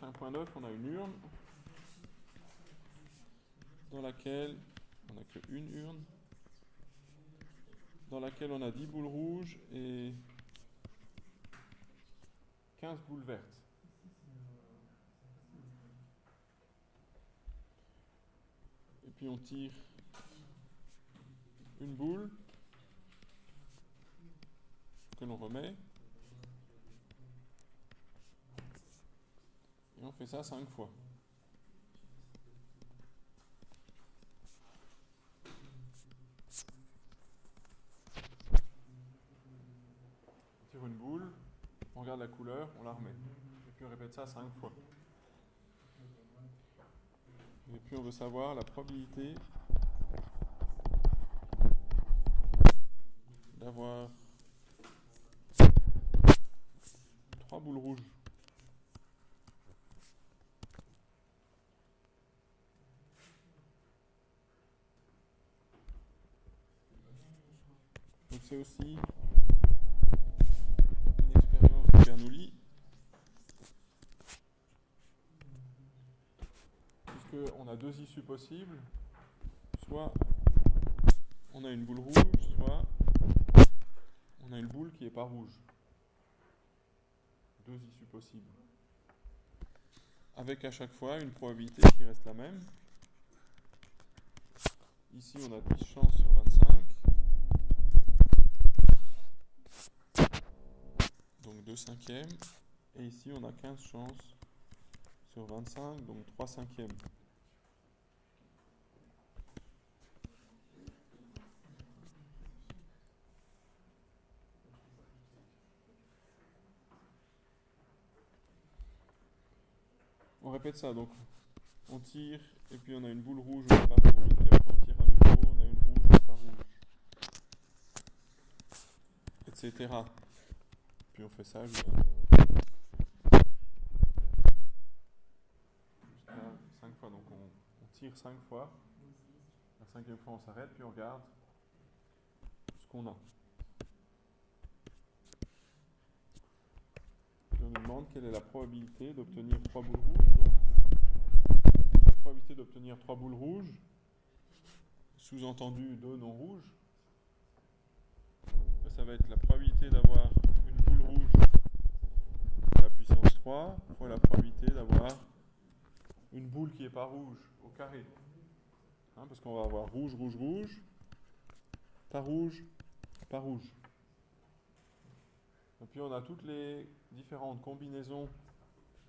5.9, on a une urne dans laquelle on n'a qu'une urne dans laquelle on a 10 boules rouges et 15 boules vertes. Et puis on tire une boule que l'on remet. Et on fait ça 5 fois. une boule, on regarde la couleur, on la remet. Et puis on répète ça cinq fois. Et puis on veut savoir la probabilité d'avoir trois boules rouges. C'est aussi Bernoulli. Puisqu'on a deux issues possibles. Soit on a une boule rouge, soit on a une boule qui n'est pas rouge. Deux issues possibles. Avec à chaque fois une probabilité qui reste la même. Ici, on a 10 chances sur 25. Donc 2 cinquièmes. Et ici, on a 15 chances sur 25, donc 3 cinquièmes. On répète ça, donc on tire, et puis on a une boule rouge on tire à nouveau, on a une rouge rouge, etc. Puis on fait ça jusqu'à 5 fois. Donc on, tire 5 fois. La cinquième fois on s'arrête, puis on regarde ce qu'on a. Puis on nous demande quelle est la probabilité d'obtenir 3 boules rouges. La probabilité d'obtenir 3 boules rouges, sous-entendu 2 non rouges, ça va être la probabilité d'avoir puissance 3 la probabilité d'avoir une boule qui n'est pas rouge au carré. Hein, parce qu'on va avoir rouge, rouge, rouge, pas rouge, pas rouge. Et puis on a toutes les différentes combinaisons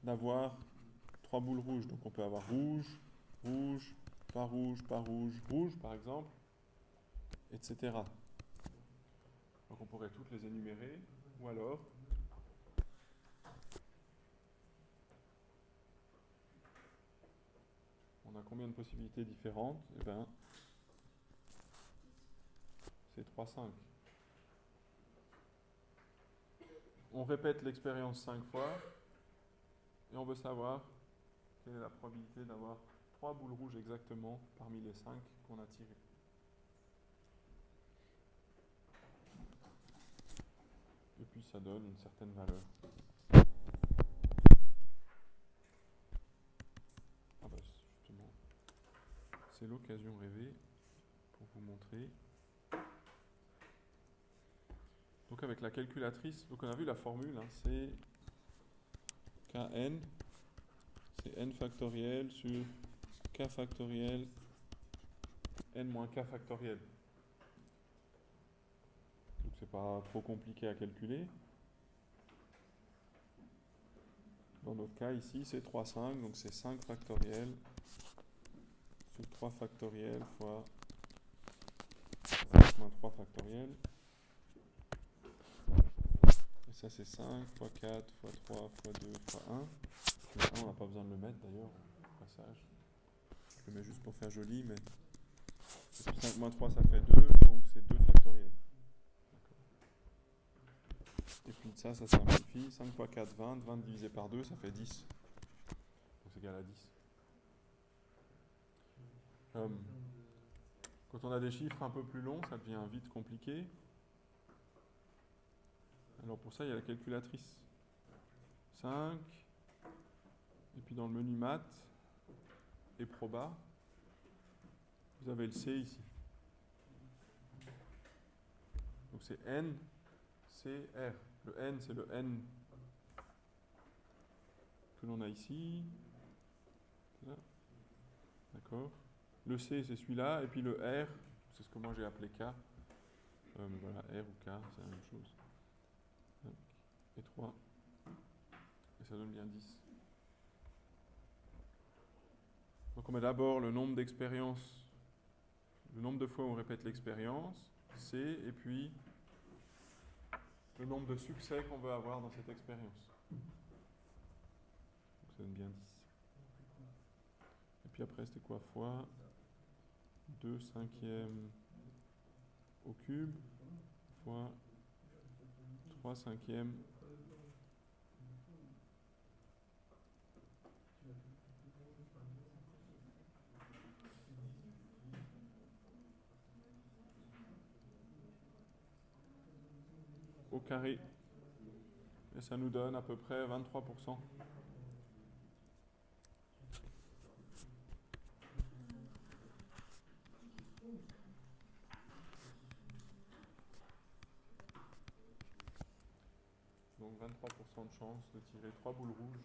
d'avoir trois boules rouges. Donc on peut avoir rouge, rouge, pas rouge, pas rouge, rouge par exemple, etc. Donc on pourrait toutes les énumérer, ou alors on a combien de possibilités différentes Eh bien, c'est 3, 5. On répète l'expérience 5 fois et on veut savoir quelle est la probabilité d'avoir 3 boules rouges exactement parmi les 5 qu'on a tirées. Et puis ça donne une certaine valeur. C'est l'occasion rêvée pour vous montrer. Donc avec la calculatrice, donc on a vu la formule, hein, c'est Kn, c'est n factoriel sur k factoriel n moins k factoriel. Donc c'est pas trop compliqué à calculer. Dans notre cas ici c'est 3,5, donc c'est 5 factoriel 3 factoriel fois 5 moins 3 factoriel. Et ça c'est 5 fois 4 fois 3 fois 2 fois 1. Le 1 on n'a pas besoin de le mettre d'ailleurs passage. Je le mets juste pour faire joli, mais 5 moins 3 ça fait 2, donc c'est 2 factoriel. Et puis ça, ça simplifie. 5 fois 4, 20. 20 divisé par 2, ça fait 10. Donc c'est égal à 10. Euh, quand on a des chiffres un peu plus longs, ça devient vite compliqué. Alors pour ça, il y a la calculatrice. 5, Et puis dans le menu maths et proba, vous avez le C ici. Donc c'est N, C, R. Le N, c'est le N que l'on a ici. D'accord Le C, c'est celui-là. Et puis le R, c'est ce que moi j'ai appelé K. Euh, voilà, R ou K, c'est la même chose. Et 3. Et ça donne bien 10. Donc on met d'abord le nombre d'expériences, le nombre de fois où on répète l'expérience, C, et puis le nombre de succès qu'on veut avoir dans cette expérience. Donc ça donne bien 10. Et puis après, c'était quoi? Fois 2 cinquièmes au cube fois 3 cinquièmes au carré. Et ça nous donne à peu près 23%. Donc 23% de chance de tirer trois boules rouges